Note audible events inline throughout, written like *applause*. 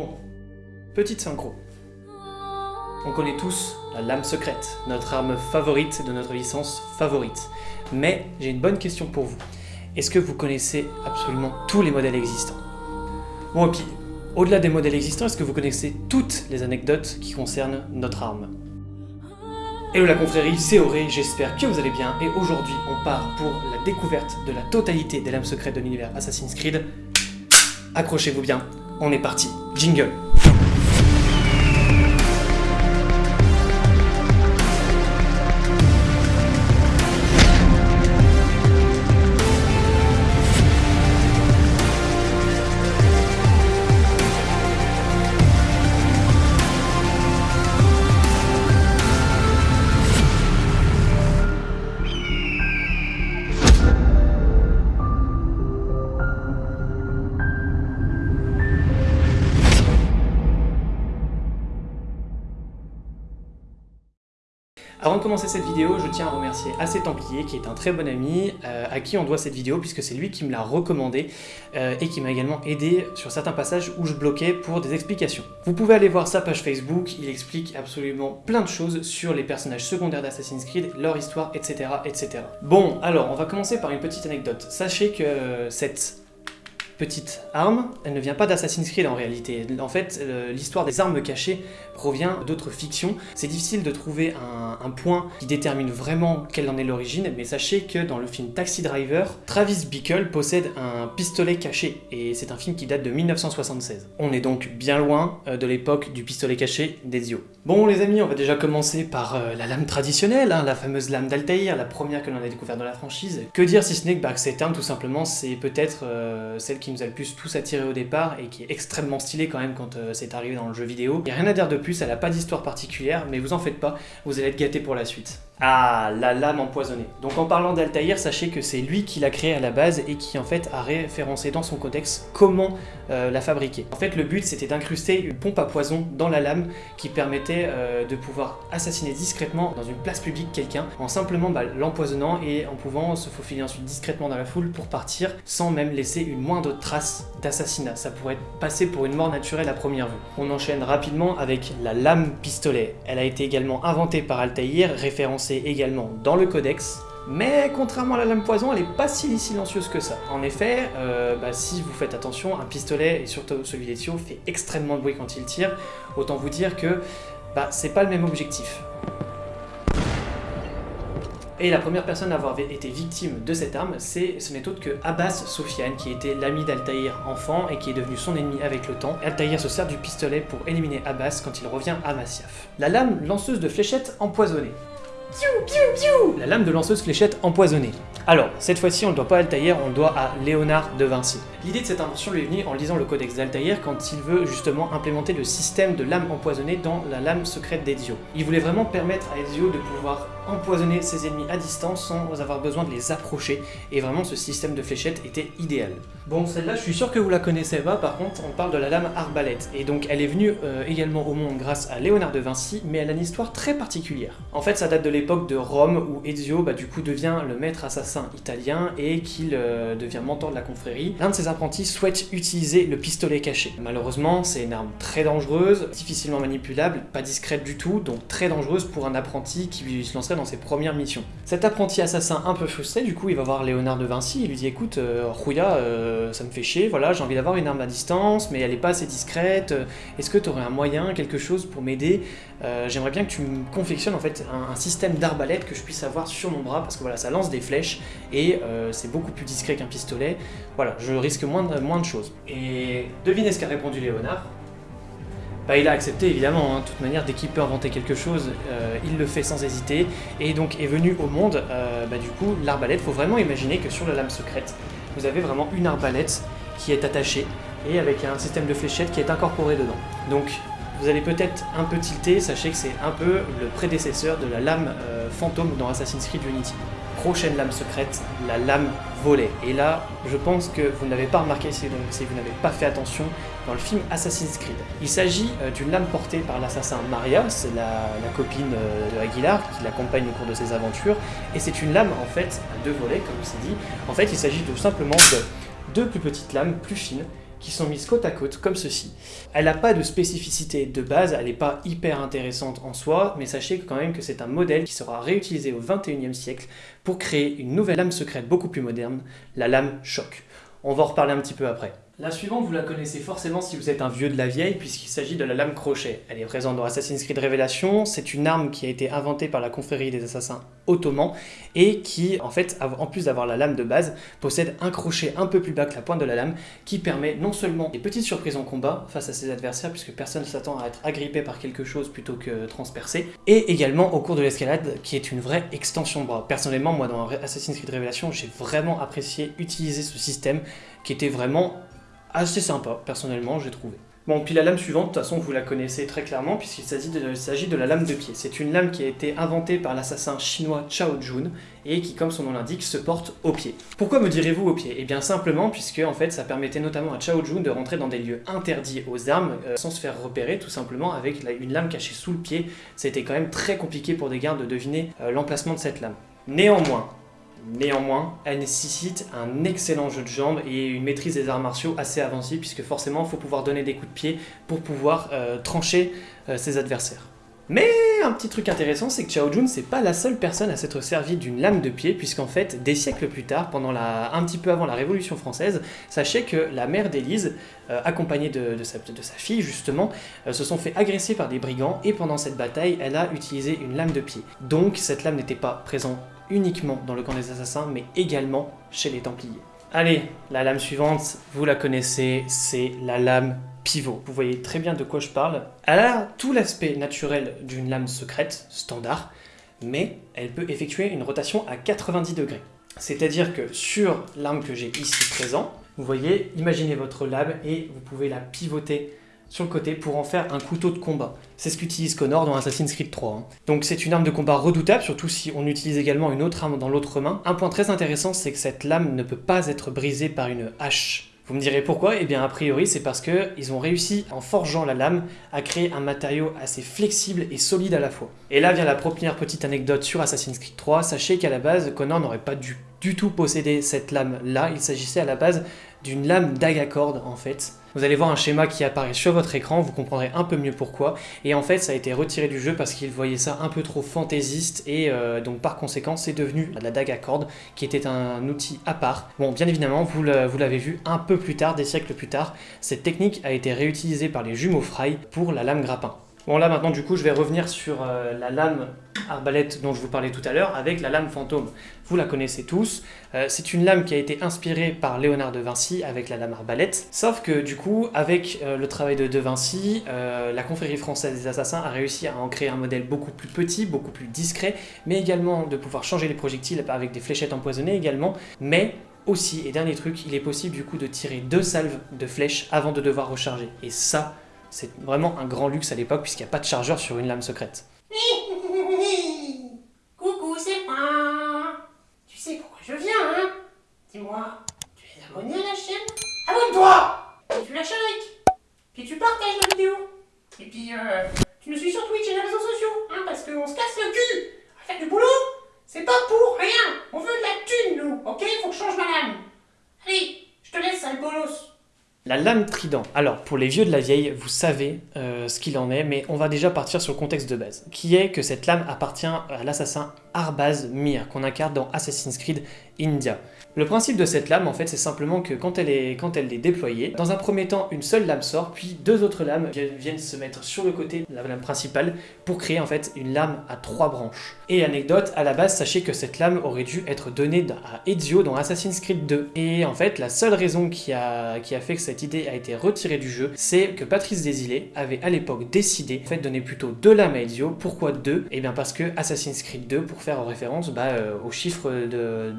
Bon, petite synchro. On connaît tous la lame secrète, notre arme favorite de notre licence favorite. Mais j'ai une bonne question pour vous. Est-ce que vous connaissez absolument tous les modèles existants? Bon, et puis, au-delà des modèles existants, est-ce que vous connaissez toutes les anecdotes qui concernent notre arme? Hello la confrérie, c'est Auré, j'espère que vous allez bien, et aujourd'hui on part pour la découverte de la totalité des lames secrètes de l'univers Assassin's Creed. Accrochez-vous bien, on est parti. Jingle Avant de commencer cette vidéo, je tiens à remercier AC Templier, qui est un très bon ami, euh, à qui on doit cette vidéo, puisque c'est lui qui me l'a recommandé, euh, et qui m'a également aidé sur certains passages où je bloquais pour des explications. Vous pouvez aller voir sa page Facebook, il explique absolument plein de choses sur les personnages secondaires d'Assassin's Creed, leur histoire, etc., etc. Bon, alors, on va commencer par une petite anecdote. Sachez que cette petite arme, elle ne vient pas d'Assassin's Creed en réalité. En fait, l'histoire des armes cachées provient d'autres fictions. C'est difficile de trouver un, point qui détermine vraiment quelle en est l'origine, mais sachez que dans le film Taxi Driver, Travis Bickle possède un pistolet caché, et c'est un film qui date de 1976. On est donc bien loin euh, de l'époque du pistolet caché d'Ezio. Bon les amis, on va déjà commencer par euh, la lame traditionnelle, hein, la fameuse lame d'Altaïr, la première que l'on a découverte dans la franchise. Que dire si ce n'est que bah, cette arme, tout simplement, c'est peut-être euh, celle qui nous a le plus tous attiré au départ et qui est extrêmement stylée quand même quand euh, c'est arrivé dans le jeu vidéo. Il a rien à dire de plus, elle n'a pas d'histoire particulière, mais vous en faites pas, vous allez être gâtés pour la suite. Ah, la lame empoisonnée. Donc en parlant d'Altaïr, sachez que c'est lui qui l'a créée à la base et qui en fait a référencé dans son codex comment euh, la fabriquer. En fait le but c'était d'incruster une pompe à poison dans la lame qui permettait euh, de pouvoir assassiner discrètement dans une place publique quelqu'un en simplement bah, l'empoisonnant et en pouvant se faufiler ensuite discrètement dans la foule pour partir sans même laisser une moindre trace d'assassinat. Ça pourrait passer pour une mort naturelle à première vue. On enchaîne rapidement avec la lame pistolet. Elle a été également inventée par Altaïr, référencée également dans le codex, mais contrairement à la lame poison, elle est pas si silencieuse que ça. En effet, euh, bah, si vous faites attention, un pistolet, et surtout celui d'Ezio, fait extrêmement de bruit quand il tire, autant vous dire que bah, c'est pas le même objectif. Et la première personne à avoir été victime de cette arme, c'est ce n'est autre que Abbas Sofiane, qui était l'ami d'Altaïr enfant et qui est devenu son ennemi avec le temps. Altaïr se sert du pistolet pour éliminer Abbas quand il revient à Masyaf. La lame lanceuse de fléchettes empoisonnée. La lame de lanceuse fléchette empoisonnée. Alors, cette fois-ci, on ne doit pas à on doit à Léonard de Vinci. L'idée de cette invention lui est venue en lisant le codex d'Altaïr quand il veut justement implémenter le système de lame empoisonnée dans la lame secrète d'Ezio. Il voulait vraiment permettre à Ezio de pouvoir empoisonner ses ennemis à distance sans avoir besoin de les approcher, et vraiment ce système de fléchettes était idéal. Bon, celle-là, je suis sûr que vous la connaissez pas, par contre, on parle de la lame arbalète, et donc elle est venue euh, également au monde grâce à Léonard de Vinci, mais elle a une histoire très particulière. En fait, ça date de l'époque de Rome, où Ezio, bah, du coup, devient le maître assassin italien, et qu'il euh, devient mentor de la confrérie. L'un de ses apprentis souhaite utiliser le pistolet caché. Malheureusement, c'est une arme très dangereuse, difficilement manipulable, pas discrète du tout, donc très dangereuse pour un apprenti qui se lancerait dans ses premières missions. Cet apprenti assassin un peu frustré, du coup, il va voir Léonard de Vinci, il lui dit écoute, euh, euh ça me fait chier, voilà, j'ai envie d'avoir une arme à distance, mais elle est pas assez discrète, est-ce que tu aurais un moyen, quelque chose pour m'aider euh, J'aimerais bien que tu me confectionnes en fait un, système d'arbalète que je puisse avoir sur mon bras, parce que voilà, ça lance des flèches, et euh, c'est beaucoup plus discret qu'un pistolet, voilà, je risque moins de, moins de choses. Et devinez ce qu'a répondu Léonard? Bah, il a accepté évidemment, hein. de toute manière dès qu'il peut inventer quelque chose, euh, il le fait sans hésiter, et donc est venu au monde, euh, bah, du coup, l'arbalète, faut vraiment imaginer que sur la lame secrète, vous avez vraiment une arbalète qui est attachée, et avec un système de fléchettes qui est incorporé dedans. Donc vous allez peut-être un peu tilter, sachez que c'est un peu le prédécesseur de la lame euh, fantôme dans Assassin's Creed Unity prochaine lame secrète, la lame volée. Et là, je pense que vous n'avez pas remarqué si, vous n'avez pas fait attention dans le film Assassin's Creed. Il s'agit euh, d'une lame portée par l'assassin Maria, c'est la, copine euh, de Aguilar qui l'accompagne au cours de ses aventures, et c'est une lame en fait à deux volets, comme c'est dit. En fait, il s'agit tout simplement de deux plus petites lames, plus fines, qui sont mises côte à côte comme ceci. Elle n'a pas de spécificité de base, elle n'est pas hyper intéressante en soi, mais sachez quand même que c'est un modèle qui sera réutilisé au 21e siècle pour créer une nouvelle lame secrète beaucoup plus moderne, la lame choc. On va en reparler un petit peu après. La suivante, vous la connaissez forcément si vous êtes un vieux de la vieille, puisqu'il s'agit de la lame crochet. Elle est présente dans Assassin's Creed Révélation, c'est une arme qui a été inventée par la confrérie des assassins ottomans, et qui, en fait, en plus d'avoir la lame de base, possède un crochet un peu plus bas que la pointe de la lame, qui permet non seulement des petites surprises en combat face à ses adversaires, puisque personne ne s'attend à être agrippé par quelque chose plutôt que transpercé, et également au cours de l'escalade, qui est une vraie extension de bras. Personnellement, moi, dans Assassin's Creed Révélation, j'ai vraiment apprécié utiliser ce système, qui était vraiment assez sympa, personnellement, j'ai trouvé. Bon, puis la lame suivante, de toute façon, vous la connaissez très clairement, puisqu'il s'agit de, la lame de pied. C'est une lame qui a été inventée par l'assassin chinois Chao Jun, et qui, comme son nom l'indique, se porte au pied. Pourquoi me direz-vous au pied? Eh bien simplement, puisque en fait, ça permettait notamment à Chao Jun de rentrer dans des lieux interdits aux armes, euh, sans se faire repérer, tout simplement, avec une lame cachée sous le pied. C'était quand même très compliqué pour des gardes de deviner euh, l'emplacement de cette lame. Néanmoins, Néanmoins, elle nécessite un excellent jeu de jambes et une maîtrise des arts martiaux assez avancée, puisque forcément, il faut pouvoir donner des coups de pied pour pouvoir euh, trancher euh, ses adversaires. Mais un petit truc intéressant, c'est que Chao Jun, c'est pas la seule personne à s'être servi d'une lame de pied, puisqu'en fait, des siècles plus tard, un petit peu avant la Révolution française, sachez que la mère d'Élise, euh, accompagnée de, sa, fille justement, se sont fait agresser par des brigands, et pendant cette bataille, elle a utilisé une lame de pied. Donc cette lame n'était pas présente uniquement dans le camp des assassins, mais également chez les Templiers. Allez, la lame suivante, vous la connaissez, c'est la lame pivot. Vous voyez très bien de quoi je parle. Elle a tout l'aspect naturel d'une lame secrète, standard, mais elle peut effectuer une rotation à 90 degrés. C'est-à-dire que sur l'arme que j'ai ici présent, vous voyez, imaginez votre lame et vous pouvez la pivoter sur le côté pour en faire un couteau de combat. C'est ce qu'utilise Connor dans Assassin's Creed 3. Hein. Donc c'est une arme de combat redoutable, surtout si on utilise également une autre arme dans l'autre main. Un point très intéressant, c'est que cette lame ne peut pas être brisée par une hache. Vous me direz pourquoi? Eh bien a priori c'est parce qu'ils ont réussi, en forgeant la lame, à créer un matériau assez flexible et solide à la fois. Et là vient la première petite anecdote sur Assassin's Creed 3. Sachez qu'à la base, Connor n'aurait pas dû du tout posséder cette lame-là. Il s'agissait à la base d'une lame cordes en fait. Vous allez voir un schéma qui apparaît sur votre écran, vous comprendrez un peu mieux pourquoi. Et en fait, ça a été retiré du jeu parce qu'il voyait ça un peu trop fantaisiste et euh, donc par conséquent, c'est devenu la dague à cordes qui était un outil à part. Bon, bien évidemment, vous l'avez vu un peu plus tard, des siècles plus tard, cette technique a été réutilisée par les jumeaux Fry pour la lame grappin. Bon là maintenant du coup je vais revenir sur euh, la lame arbalète dont je vous parlais tout à l'heure avec la lame fantôme. Vous la connaissez tous, euh, c'est une lame qui a été inspirée par Léonard de Vinci avec la lame arbalète, sauf que du coup avec euh, le travail de De Vinci, la confrérie française des assassins a réussi à en créer un modèle beaucoup plus petit, beaucoup plus discret, mais également de pouvoir changer les projectiles avec des fléchettes empoisonnées également, mais aussi, et dernier truc, il est possible du coup de tirer deux salves de flèches avant de devoir recharger. Et ça, c'est vraiment un grand luxe à l'époque puisqu'il n'y a pas de chargeur sur une lame secrète. *laughs* Coucou, c'est moi. Tu sais pourquoi je viens, hein? Dis-moi, tu es abonné à la chaîne? Abonne-toi! Et tu lâches un like. Puis tu partages la vidéo. Et puis, euh, tu nous suis sur Twitch et les réseaux sociaux, hein, parce qu'on se casse le cul. À faire du boulot. C'est pas pour rien. On veut de la thune, nous, ok Faut que je change ma lame Allez, je te laisse, sale bolos la lame trident. Alors, pour les vieux de la vieille, vous savez euh, ce qu'il en est, mais on va déjà partir sur le contexte de base, qui est que cette lame appartient à l'assassin Arbaz Mir, qu'on incarne dans Assassin's Creed India. Le principe de cette lame, en fait, c'est simplement que quand elle, est, déployée, dans un premier temps, une seule lame sort, puis deux autres lames viennent se mettre sur le côté de la lame principale pour créer en fait une lame à trois branches. Et anecdote, à la base, sachez que cette lame aurait dû être donnée à Ezio dans Assassin's Creed 2. Et en fait, la seule raison qui a, fait que cette idée a été retirée du jeu, c'est que Patrice Desilets avait à l'époque décidé de donner plutôt deux lames à Ezio. Pourquoi deux? Eh bien parce que Assassin's Creed 2, pour faire référence bah, euh, aux chiffres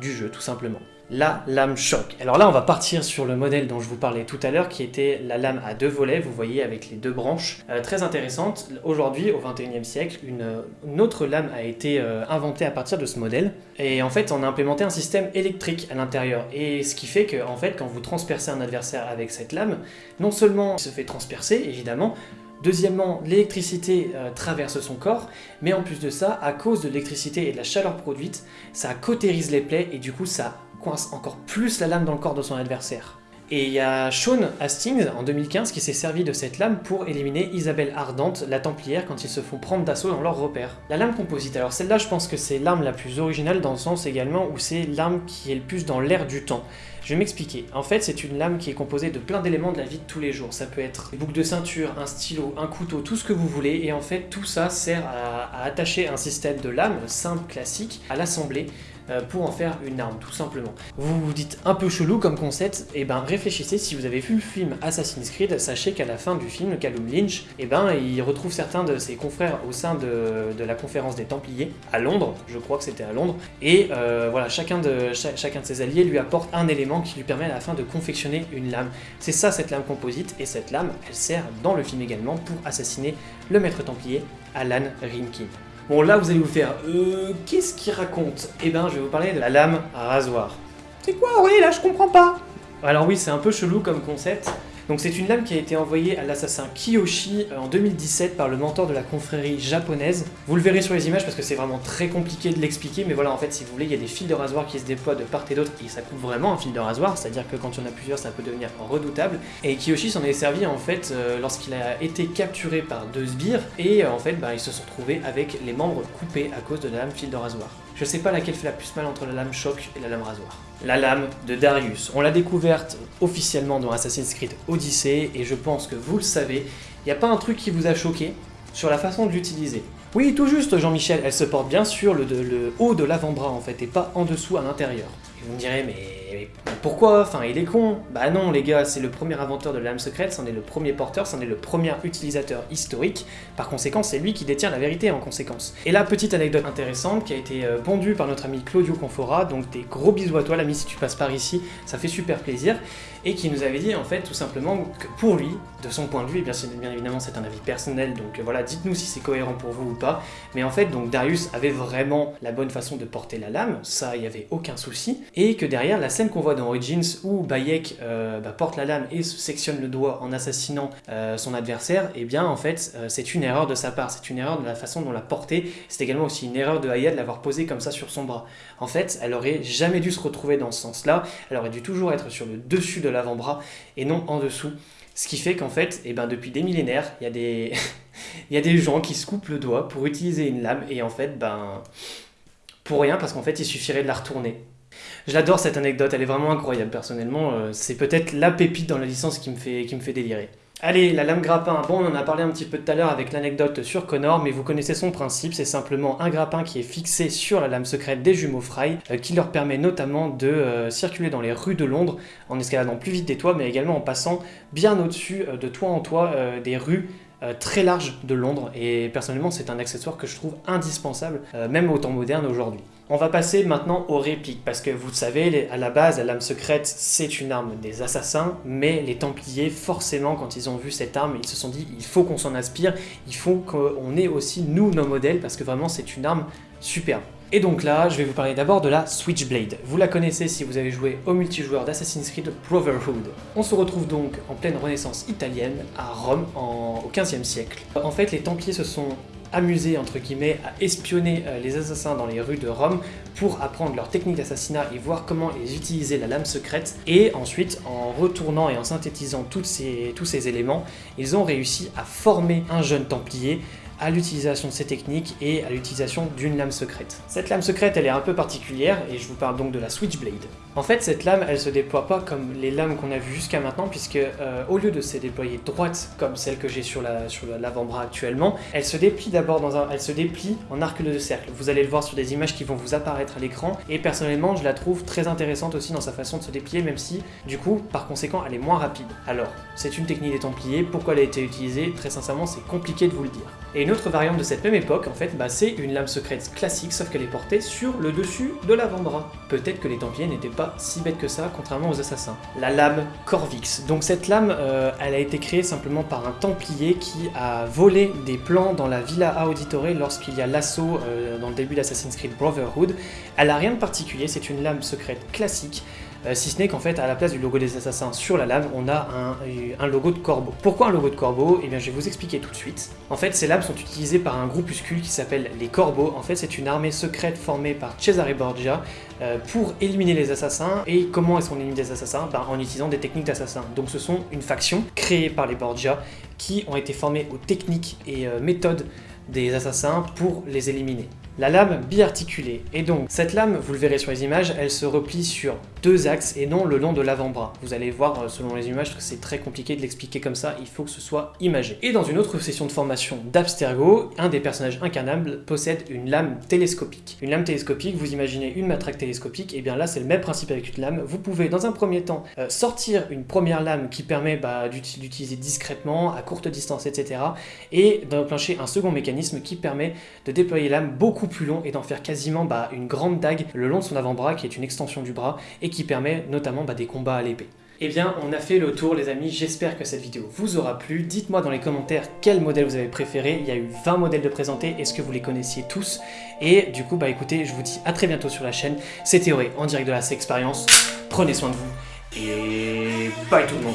du jeu, tout simplement la lame choc. Alors là, on va partir sur le modèle dont je vous parlais tout à l'heure, qui était la lame à deux volets, vous voyez, avec les deux branches. Euh, très intéressante. Aujourd'hui, au 21e siècle, une, autre lame a été euh, inventée à partir de ce modèle. Et en fait, on a implémenté un système électrique à l'intérieur. Et ce qui fait que, en fait, quand vous transpercez un adversaire avec cette lame, non seulement il se fait transpercer, évidemment, Deuxièmement, l'électricité euh, traverse son corps, mais en plus de ça, à cause de l'électricité et de la chaleur produite, ça cautérise les plaies et du coup ça coince encore plus la lame dans le corps de son adversaire. Et il y a Sean Hastings en 2015 qui s'est servi de cette lame pour éliminer Isabelle Ardente, la Templière, quand ils se font prendre d'assaut dans leur repère. La lame composite, alors celle-là je pense que c'est l'arme la plus originale dans le sens également où c'est l'arme qui est le plus dans l'air du temps. Je vais m'expliquer. En fait, c'est une lame qui est composée de plein d'éléments de la vie de tous les jours. Ça peut être des boucles de ceinture, un stylo, un couteau, tout ce que vous voulez. Et en fait, tout ça sert à, attacher un système de lame simple, classique, à l'assembler pour en faire une arme, tout simplement. Vous vous dites un peu chelou comme concept, et ben réfléchissez, si vous avez vu le film Assassin's Creed, sachez qu'à la fin du film, Callum Lynch, et ben il retrouve certains de ses confrères au sein de, la conférence des Templiers, à Londres, je crois que c'était à Londres, et euh, voilà, chacun de, chacun de ses alliés lui apporte un élément qui lui permet à la fin de confectionner une lame. C'est ça cette lame composite, et cette lame, elle sert dans le film également pour assassiner le maître templier, Alan Rinkin. Bon là vous allez vous faire euh, qu'est-ce qu'il raconte? Eh ben je vais vous parler de la lame à rasoir. C'est quoi? Oui, là, je comprends pas. Alors oui c'est un peu chelou comme concept. Donc c'est une lame qui a été envoyée à l'assassin Kiyoshi euh, en 2017 par le mentor de la confrérie japonaise. Vous le verrez sur les images parce que c'est vraiment très compliqué de l'expliquer, mais voilà en fait si vous voulez il y a des fils de rasoir qui se déploient de part et d'autre et ça coupe vraiment un fil de rasoir, c'est-à-dire que quand il y en a plusieurs ça peut devenir redoutable. Et Kiyoshi s'en est servi en fait euh, lorsqu'il a été capturé par deux sbires et euh, en fait bah, ils se sont retrouvés avec les membres coupés à cause de la lame fil de rasoir. Je sais pas laquelle fait la plus mal entre la lame choc et la lame rasoir. La lame de Darius. On l'a découverte officiellement dans Assassin's Creed Odyssey et je pense que vous le savez, il n'y a pas un truc qui vous a choqué sur la façon de l'utiliser. Oui, tout juste Jean-Michel, elle se porte bien sur le, le haut de l'avant-bras en fait et pas en dessous à l'intérieur. Et vous me direz, mais, pourquoi? Enfin, il est con. Bah non, les gars, c'est le premier inventeur de la lame secrète, c'en est le premier porteur, c'en est le premier utilisateur historique. Par conséquent, c'est lui qui détient la vérité en conséquence. Et la petite anecdote intéressante qui a été euh, pondue par notre ami Claudio Confora, donc des gros bisous à toi, l'ami, si tu passes par ici, ça fait super plaisir, et qui nous avait dit en fait tout simplement que pour lui, de son point de vue, et bien, bien évidemment c'est un avis personnel, donc euh, voilà, dites-nous si c'est cohérent pour vous ou pas, mais en fait, donc Darius avait vraiment la bonne façon de porter la lame, ça, il n'y avait aucun souci, et que derrière, la scène qu'on voit dans Origins où Bayek euh, bah, porte la lame et se sectionne le doigt en assassinant euh, son adversaire, eh bien en fait, c'est une erreur de sa part, c'est une erreur de la façon dont l'a porté, c'est également aussi une erreur de Aya de l'avoir posé comme ça sur son bras. En fait, elle aurait jamais dû se retrouver dans ce sens-là, elle aurait dû toujours être sur le dessus de l'avant-bras et non en dessous. Ce qui fait qu'en fait, eh ben, depuis des millénaires, il y, a des... *laughs* y a des gens qui se coupent le doigt pour utiliser une lame et en fait, ben, pour rien parce qu'en fait, il suffirait de la retourner. J'adore cette anecdote, elle est vraiment incroyable personnellement. euh, c'est peut-être la pépite dans la licence qui me fait, qui me fait délirer. Allez, la lame grappin. Bon, on en a parlé un petit peu tout à l'heure avec l'anecdote sur Connor, mais vous connaissez son principe. C'est simplement un grappin qui est fixé sur la lame secrète des jumeaux Fry, euh, qui leur permet notamment de euh, circuler dans les rues de Londres en escaladant plus vite des toits, mais également en passant bien au-dessus euh, de toit en toit des rues très larges de Londres. Et personnellement, c'est un accessoire que je trouve indispensable, même au temps moderne aujourd'hui. On va passer maintenant aux répliques, parce que vous savez, à la base, la lame secrète, c'est une arme des assassins, mais les Templiers, forcément, quand ils ont vu cette arme, ils se sont dit, il faut qu'on s'en inspire, il faut qu'on ait aussi, nous, nos modèles, parce que vraiment, c'est une arme superbe. Et donc là, je vais vous parler d'abord de la Switchblade. Vous la connaissez si vous avez joué au multijoueur d'Assassin's Creed Brotherhood. On se retrouve donc en pleine renaissance italienne, à Rome, en- au XVe siècle. En fait, les Templiers se sont amusés, entre guillemets, à espionner euh, les assassins dans les rues de Rome pour apprendre leur technique d'assassinat et voir comment ils utilisaient la lame secrète. Et ensuite, en retournant et en synthétisant tous ces éléments, ils ont réussi à former un jeune Templier à l'utilisation de ces techniques et à l'utilisation d'une lame secrète. Cette lame secrète, elle est un peu particulière et je vous parle donc de la Switchblade. En fait, cette lame, elle se déploie pas comme les lames qu'on a vues jusqu'à maintenant, puisque euh, au lieu de se déployer droite comme celle que j'ai sur la sur la- l'avant-bras actuellement, elle se déplie d'abord dans un, elle se déplie en arc de cercle. Vous allez le voir sur des images qui vont vous apparaître à l'écran. Et personnellement, je la trouve très intéressante aussi dans sa façon de se déplier, même si, du coup, par conséquent, elle est moins rapide. Alors, c'est une technique des Templiers. Pourquoi elle a été utilisée? Très sincèrement, c'est compliqué de vous le dire. Une autre variante de cette même époque, en fait, bah, c'est une lame secrète classique, sauf qu'elle est portée sur le dessus de l'avant-bras. Peut-être que les Templiers n'étaient pas si bêtes que ça, contrairement aux assassins. La lame Corvix. Donc cette lame, euh, elle a été créée simplement par un Templier qui a volé des plans dans la Villa Auditore lorsqu'il y a l'assaut euh, dans le début d'Assassin's Creed Brotherhood. Elle a rien de particulier, c'est une lame secrète classique. Euh, si ce n'est qu'en fait, à la place du logo des assassins sur la lame, on a un, logo de corbeau. Pourquoi un logo de corbeau? Eh bien, je vais vous expliquer tout de suite. En fait, ces lames sont utilisées par un groupuscule qui s'appelle les Corbeaux. En fait, c'est une armée secrète formée par Cesare Borgia euh, pour éliminer les assassins. Et comment est-ce qu'on élimine des assassins? Ben, En utilisant des techniques d'assassins. Donc, ce sont une faction créée par les Borgia qui ont été formés aux techniques et euh, méthodes des assassins pour les éliminer. La lame biarticulée. Et donc, cette lame, vous le verrez sur les images, elle se replie sur deux axes et non le long de l'avant-bras. Vous allez voir euh, selon les images que c'est très compliqué de l'expliquer comme ça, il faut que ce soit imagé. Et dans une autre session de formation d'Abstergo, un des personnages incarnables possède une lame télescopique. Une lame télescopique, vous imaginez une matraque télescopique, et bien là c'est le même principe avec une lame. Vous pouvez dans un premier temps euh, sortir une première lame qui permet bah, d'utiliser discrètement, à courte distance, etc. Et d'enclencher un second mécanisme qui permet de déployer l'âme beaucoup plus long et d'en faire quasiment bah, une grande dague le long de son avant-bras qui est une extension du bras et qui permet notamment bah, des combats à l'épée. Eh bien, on a fait le tour les amis, j'espère que cette vidéo vous aura plu. Dites-moi dans les commentaires quel modèle vous avez préféré. Il y a eu 20 modèles de présentés, est-ce que vous les connaissiez tous? Et du coup, bah écoutez, je vous dis à très bientôt sur la chaîne. C'était Théoré en direct de la Expérience. Prenez soin de vous et bye tout le monde